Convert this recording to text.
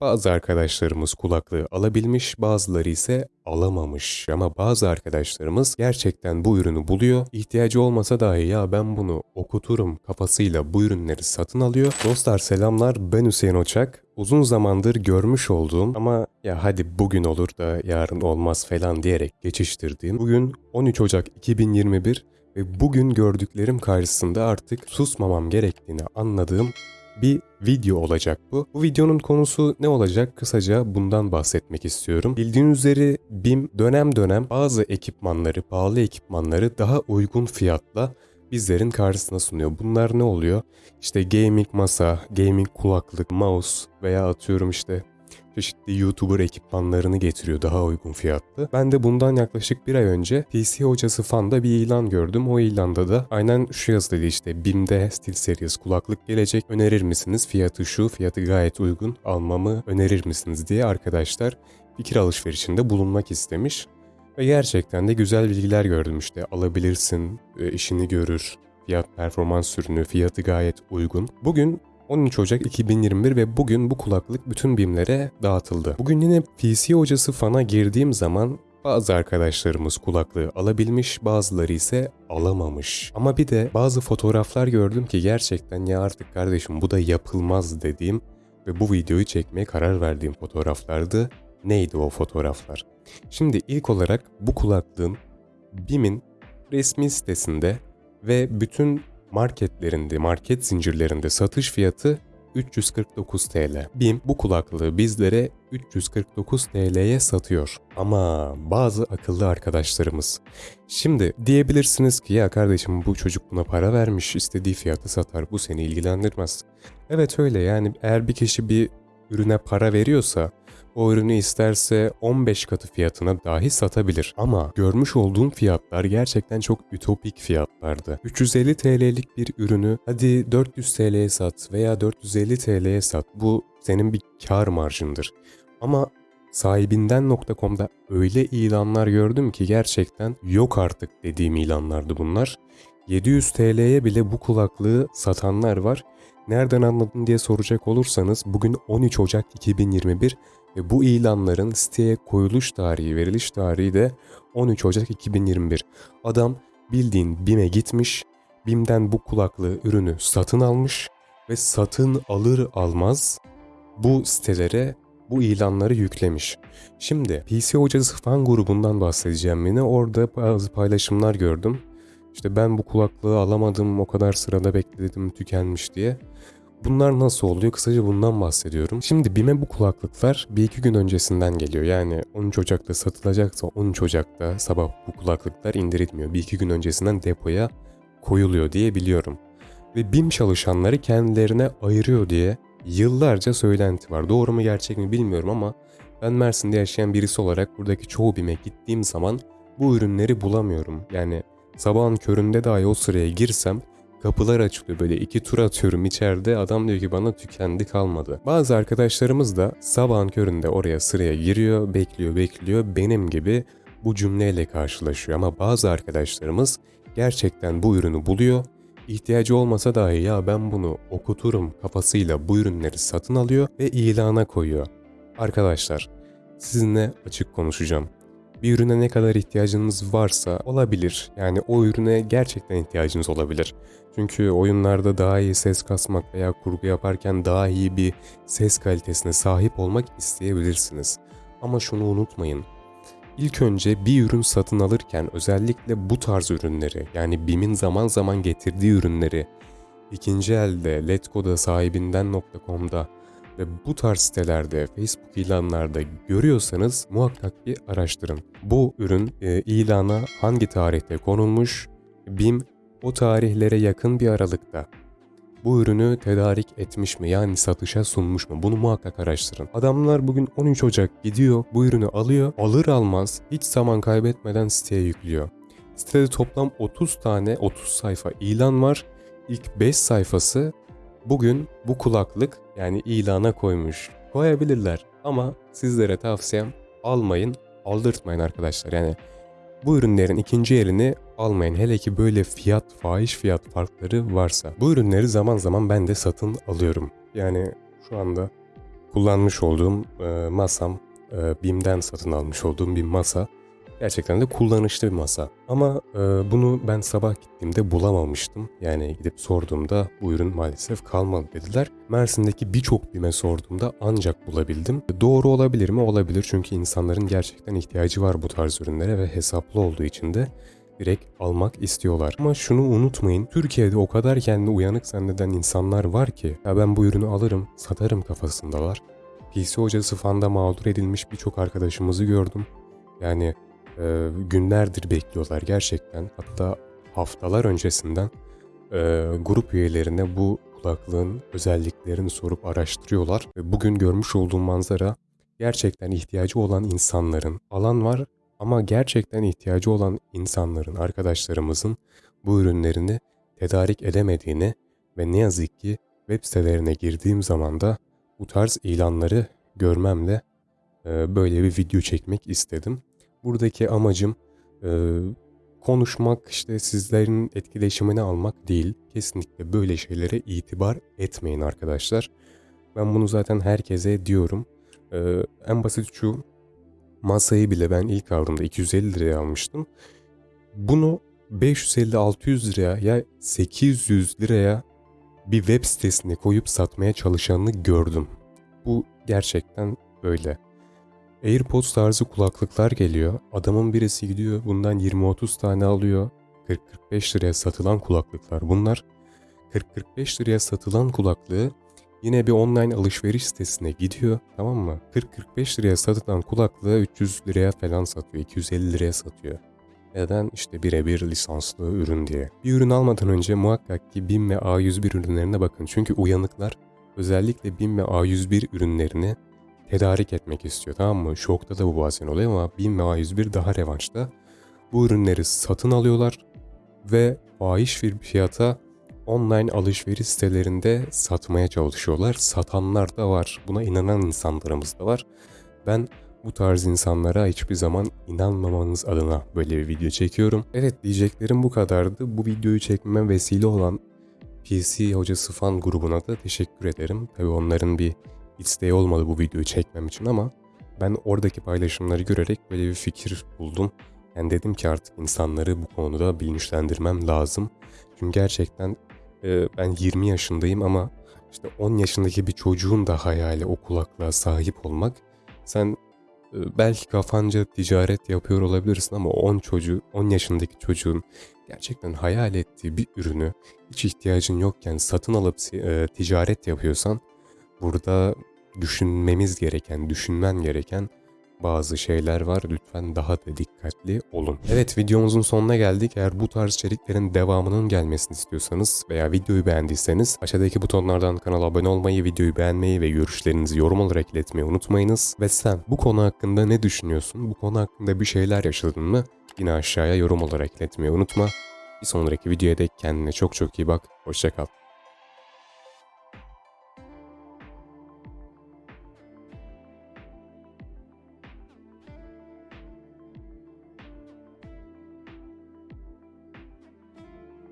Bazı arkadaşlarımız kulaklığı alabilmiş, bazıları ise alamamış. Ama bazı arkadaşlarımız gerçekten bu ürünü buluyor. İhtiyacı olmasa dahi ya ben bunu okuturum kafasıyla bu ürünleri satın alıyor. Dostlar selamlar ben Hüseyin Oçak. Uzun zamandır görmüş olduğum ama ya hadi bugün olur da yarın olmaz falan diyerek geçiştirdiğim. Bugün 13 Ocak 2021 ve bugün gördüklerim karşısında artık susmamam gerektiğini anladığım bir video olacak bu. Bu videonun konusu ne olacak? Kısaca bundan bahsetmek istiyorum. Bildiğiniz üzere BİM dönem dönem bazı ekipmanları, pahalı ekipmanları daha uygun fiyatla bizlerin karşısına sunuyor. Bunlar ne oluyor? İşte gaming masa, gaming kulaklık, mouse veya atıyorum işte çeşitli YouTuber ekipmanlarını getiriyor daha uygun fiyatlı. Ben de bundan yaklaşık bir ay önce PC Hocası Fan'da bir ilan gördüm. O ilanda da aynen şu yazılıydı işte BİM'de SteelSeries kulaklık gelecek önerir misiniz? Fiyatı şu, fiyatı gayet uygun almamı önerir misiniz diye arkadaşlar fikir alışverişinde bulunmak istemiş. Ve gerçekten de güzel bilgiler gördüm işte alabilirsin, e, işini görür, fiyat performans ürünü, fiyatı gayet uygun. Bugün 13 Ocak 2021 ve bugün bu kulaklık bütün BİM'lere dağıtıldı. Bugün yine PC hocası fana girdiğim zaman bazı arkadaşlarımız kulaklığı alabilmiş, bazıları ise alamamış. Ama bir de bazı fotoğraflar gördüm ki gerçekten ya artık kardeşim bu da yapılmaz dediğim ve bu videoyu çekmeye karar verdiğim fotoğraflardı. Neydi o fotoğraflar? Şimdi ilk olarak bu kulaklığın BİM'in resmi sitesinde ve bütün marketlerinde, market zincirlerinde satış fiyatı 349 TL. BİM bu kulaklığı bizlere 349 TL'ye satıyor. Ama bazı akıllı arkadaşlarımız. Şimdi diyebilirsiniz ki ya kardeşim bu çocuk buna para vermiş istediği fiyatı satar bu seni ilgilendirmez. Evet öyle yani eğer bir kişi bir ürüne para veriyorsa o ürünü isterse 15 katı fiyatına dahi satabilir. Ama görmüş olduğum fiyatlar gerçekten çok ütopik fiyatlardı. 350 TL'lik bir ürünü hadi 400 TL'ye sat veya 450 TL'ye sat. Bu senin bir kar marjındır. Ama sahibinden.com'da öyle ilanlar gördüm ki gerçekten yok artık dediğim ilanlardı bunlar. 700 TL'ye bile bu kulaklığı satanlar var. Nereden anladın diye soracak olursanız bugün 13 Ocak 2021 ve bu ilanların siteye koyuluş tarihi, veriliş tarihi de 13 Ocak 2021. Adam bildiğin BİM'e gitmiş, BİM'den bu kulaklığı ürünü satın almış ve satın alır almaz bu sitelere bu ilanları yüklemiş. Şimdi PC Hocası fan grubundan bahsedeceğim yine. Orada bazı paylaşımlar gördüm. İşte ben bu kulaklığı alamadım, o kadar sırada bekledim, tükenmiş diye. Bunlar nasıl oluyor? Kısaca bundan bahsediyorum. Şimdi BİM'e bu kulaklıklar bir iki gün öncesinden geliyor. Yani 13 Ocak'ta satılacaksa 13 Ocak'ta sabah bu kulaklıklar indirilmiyor. Bir iki gün öncesinden depoya koyuluyor diye biliyorum. Ve BİM çalışanları kendilerine ayırıyor diye yıllarca söylenti var. Doğru mu gerçek mi bilmiyorum ama ben Mersin'de yaşayan birisi olarak buradaki çoğu BİM'e gittiğim zaman bu ürünleri bulamıyorum. Yani sabahın köründe dahi o sıraya girsem Kapılar açılıyor böyle iki tur atıyorum içeride adam diyor ki bana tükendi kalmadı. Bazı arkadaşlarımız da sabahın köründe oraya sıraya giriyor bekliyor bekliyor benim gibi bu cümleyle karşılaşıyor. Ama bazı arkadaşlarımız gerçekten bu ürünü buluyor ihtiyacı olmasa dahi ya ben bunu okuturum kafasıyla bu ürünleri satın alıyor ve ilana koyuyor. Arkadaşlar sizinle açık konuşacağım bir ürüne ne kadar ihtiyacınız varsa olabilir. Yani o ürüne gerçekten ihtiyacınız olabilir. Çünkü oyunlarda daha iyi ses kasmak veya kurgu yaparken daha iyi bir ses kalitesine sahip olmak isteyebilirsiniz. Ama şunu unutmayın. İlk önce bir ürün satın alırken özellikle bu tarz ürünleri yani BİM'in zaman zaman getirdiği ürünleri ikinci elde Letgo'da sahibinden.com'da ve bu tarz sitelerde, Facebook ilanlarda görüyorsanız muhakkak bir araştırın. Bu ürün e, ilana hangi tarihte konulmuş, BİM o tarihlere yakın bir aralıkta bu ürünü tedarik etmiş mi yani satışa sunmuş mu bunu muhakkak araştırın. Adamlar bugün 13 Ocak gidiyor bu ürünü alıyor alır almaz hiç zaman kaybetmeden siteye yüklüyor. Sitede toplam 30 tane 30 sayfa ilan var. İlk 5 sayfası bugün bu kulaklık yani ilana koymuş. Koyabilirler ama sizlere tavsiyem almayın, aldırtmayın arkadaşlar. Yani bu ürünlerin ikinci elini almayın. Hele ki böyle fiyat, fahiş fiyat farkları varsa. Bu ürünleri zaman zaman ben de satın alıyorum. Yani şu anda kullanmış olduğum e, masam, e, BİM'den satın almış olduğum bir masa. Gerçekten de kullanışlı bir masa. Ama e, bunu ben sabah gittiğimde bulamamıştım. Yani gidip sorduğumda bu ürün maalesef kalmadı dediler. Mersin'deki birçok BİM'e sorduğumda ancak bulabildim. Doğru olabilir mi? Olabilir çünkü insanların gerçekten ihtiyacı var bu tarz ürünlere ve hesaplı olduğu için de direkt almak istiyorlar. Ama şunu unutmayın. Türkiye'de o kadar kendi uyanık zanneden insanlar var ki ya ben bu ürünü alırım, satarım kafasındalar. PC hocası fanda mağdur edilmiş birçok arkadaşımızı gördüm. Yani e, günlerdir bekliyorlar gerçekten. Hatta haftalar öncesinden e, grup üyelerine bu kulaklığın özelliklerini sorup araştırıyorlar. Ve bugün görmüş olduğum manzara gerçekten ihtiyacı olan insanların alan var ama gerçekten ihtiyacı olan insanların, arkadaşlarımızın bu ürünlerini tedarik edemediğini ve ne yazık ki web sitelerine girdiğim zaman da bu tarz ilanları görmemle e, böyle bir video çekmek istedim. Buradaki amacım e, konuşmak, işte sizlerin etkileşimini almak değil. Kesinlikle böyle şeylere itibar etmeyin arkadaşlar. Ben bunu zaten herkese diyorum. E, en basit şu, masayı bile ben ilk aldığımda 250 liraya almıştım. Bunu 550-600 liraya ya 800 liraya bir web sitesine koyup satmaya çalışanını gördüm. Bu gerçekten böyle. AirPods tarzı kulaklıklar geliyor. Adamın birisi gidiyor bundan 20-30 tane alıyor. 40-45 liraya satılan kulaklıklar bunlar. 40-45 liraya satılan kulaklığı yine bir online alışveriş sitesine gidiyor tamam mı? 40-45 liraya satılan kulaklığı 300 liraya falan satıyor, 250 liraya satıyor. Neden? İşte birebir lisanslı ürün diye. Bir ürün almadan önce muhakkak ki BİM ve A101 ürünlerine bakın. Çünkü uyanıklar özellikle BİM ve A101 ürünlerini tedarik etmek istiyor tamam mı? Şokta da bu bazen oluyor ama BİM ve A101 daha revanşta. Bu ürünleri satın alıyorlar ve fahiş bir fiyata online alışveriş sitelerinde satmaya çalışıyorlar. Satanlar da var. Buna inanan insanlarımız da var. Ben bu tarz insanlara hiçbir zaman inanmamanız adına böyle bir video çekiyorum. Evet diyeceklerim bu kadardı. Bu videoyu çekmeme vesile olan PC Hocası Fan grubuna da teşekkür ederim. Tabi onların bir isteği olmadı bu videoyu çekmem için ama ben oradaki paylaşımları görerek böyle bir fikir buldum. Yani dedim ki artık insanları bu konuda bilinçlendirmem lazım. Çünkü gerçekten e, ben 20 yaşındayım ama işte 10 yaşındaki bir çocuğun da hayali o kulaklığa sahip olmak. Sen e, belki kafanca ticaret yapıyor olabilirsin ama 10 çocuğu, 10 yaşındaki çocuğun gerçekten hayal ettiği bir ürünü hiç ihtiyacın yokken satın alıp e, ticaret yapıyorsan burada düşünmemiz gereken, düşünmen gereken bazı şeyler var. Lütfen daha da dikkatli olun. Evet videomuzun sonuna geldik. Eğer bu tarz içeriklerin devamının gelmesini istiyorsanız veya videoyu beğendiyseniz aşağıdaki butonlardan kanala abone olmayı, videoyu beğenmeyi ve görüşlerinizi yorum olarak iletmeyi unutmayınız. Ve sen bu konu hakkında ne düşünüyorsun? Bu konu hakkında bir şeyler yaşadın mı? Yine aşağıya yorum olarak iletmeyi unutma. Bir sonraki videoya dek kendine çok çok iyi bak. Hoşçakal.